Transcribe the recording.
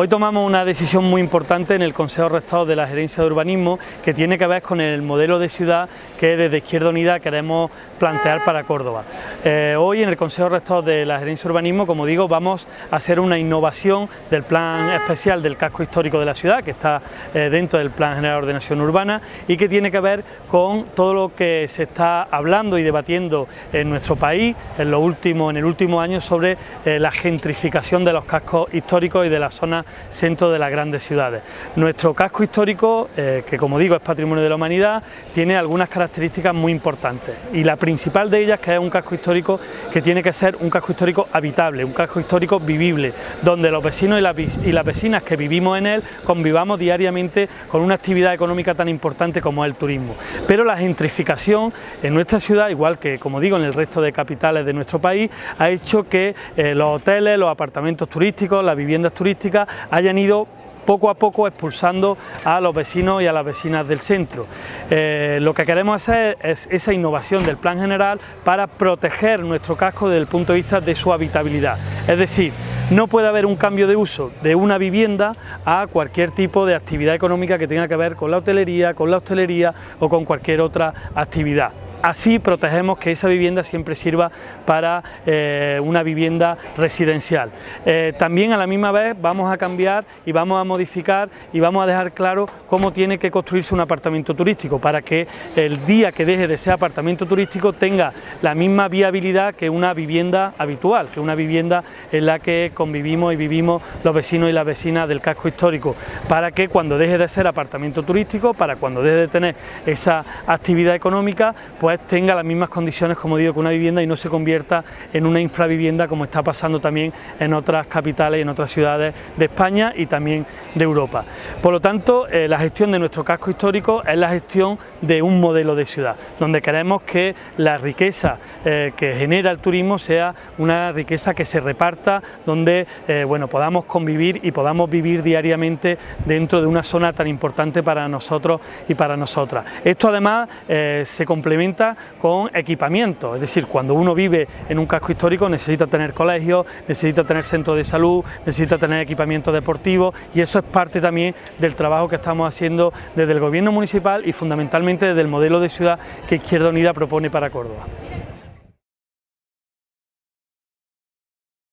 Hoy tomamos una decisión muy importante en el Consejo Rector de la Gerencia de Urbanismo que tiene que ver con el modelo de ciudad que desde Izquierda Unida queremos plantear para Córdoba. Eh, hoy en el Consejo Rector de la Gerencia de Urbanismo, como digo, vamos a hacer una innovación del plan especial del casco histórico de la ciudad que está eh, dentro del Plan General de Ordenación Urbana y que tiene que ver con todo lo que se está hablando y debatiendo en nuestro país en, lo último, en el último año sobre eh, la gentrificación de los cascos históricos y de las zonas centro de las grandes ciudades. Nuestro casco histórico, eh, que como digo es patrimonio de la humanidad, tiene algunas características muy importantes y la principal de ellas que es un casco histórico que tiene que ser un casco histórico habitable, un casco histórico vivible, donde los vecinos y, las vecinas que vivimos en él convivamos diariamente con una actividad económica tan importante como es el turismo. Pero la gentrificación en nuestra ciudad, igual que como digo en el resto de capitales de nuestro país, ha hecho que eh, los hoteles, los apartamentos turísticos, las viviendas turísticas hayan ido poco a poco expulsando a los vecinos y a las vecinas del centro. Eh, lo que queremos hacer es esa innovación del plan general para proteger nuestro casco desde el punto de vista de su habitabilidad. Es decir, no puede haber un cambio de uso de una vivienda a cualquier tipo de actividad económica que tenga que ver con la hotelería, con la hostelería o con cualquier otra actividad. Así protegemos que esa vivienda siempre sirva para eh, una vivienda residencial. Eh, también a la misma vez vamos a cambiar y vamos a modificar y vamos a dejar claro cómo tiene que construirse un apartamento turístico para que el día que deje de ser apartamento turístico tenga la misma viabilidad que una vivienda habitual, que una vivienda en la que convivimos y vivimos los vecinos y las vecinas del casco histórico, para que cuando deje de ser apartamento turístico, para cuando deje de tener esa actividad económica, pues pues tenga las mismas condiciones, como digo, que una vivienda y no se convierta en una infravivienda como está pasando también en otras capitales en otras ciudades de España y también de Europa. Por lo tanto, eh, la gestión de nuestro casco histórico es la gestión de un modelo de ciudad, donde queremos que la riqueza eh, que genera el turismo sea una riqueza que se reparta, donde eh, bueno, podamos convivir y podamos vivir diariamente dentro de una zona tan importante para nosotros y para nosotras. Esto además se complementa con equipamiento, es decir, cuando uno vive en un casco histórico necesita tener colegios, necesita tener centros de salud, necesita tener equipamiento deportivo y eso es parte también del trabajo que estamos haciendo desde el gobierno municipal y fundamentalmente desde el modelo de ciudad que Izquierda Unida propone para Córdoba.